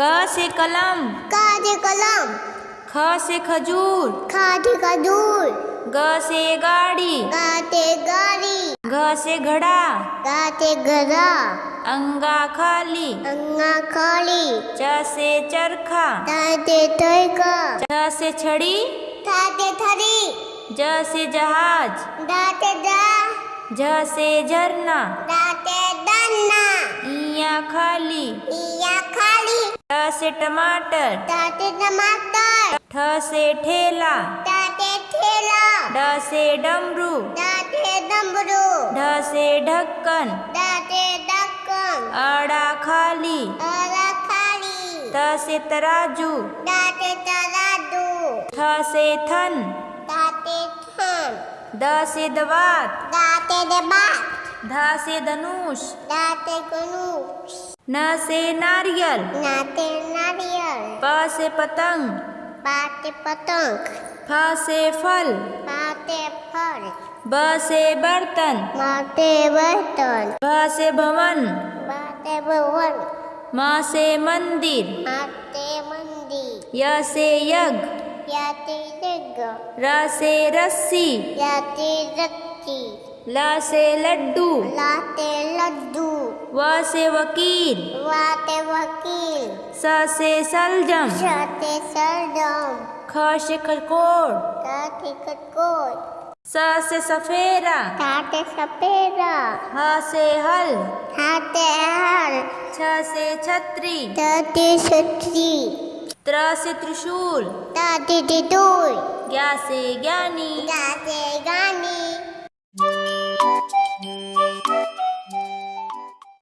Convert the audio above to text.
क से कलम। का से कलम। ख से खजूर। खा से खजूर। ग से गाड़ी। गा से गाड़ी। घ से घड़ा। गा से गधा अंगा खाली। अंगा खाली। च से चरखा। ता से थैका छ से छड़ी। था से थरी ज से जहाज़। दा से दा झ से झरना। दा से खाली इया खाली। ट से टमाटर से टमाटर ठ से ठेला से ठेला ड से डमरू से डमरू ढ से ढक्कन से ढक्कन अड़ा खाली अरा खाली त से तराजू से तराजू थ से थन से थान द से दवात दा से दबात ध से धनुष दाते गणूश न से नारियल। नाते नारियल। प से पतंग। बाते पतंग। फ से फल। बाते फल। ब से बर्तन। माते बर्तन। भ से भवन। बाते भवन। म से मंदिर। माते मंदिर। य से यज्ञ। याते जग र से रस्सी। याते रक्ति ल से लड्डू। लाते लड्डू। व से वकील। वाते वकील। स से सलजम। शाते सरदम ख से खरकोट ताते कटकोट स से सफेरा। ताते सपेरा ह से हल। हाते हल। छ से छतरी। ताते छतरी। त्र से त्रिशूल। ताते तितुर ज्ञा से ज्ञानी। ताते गानी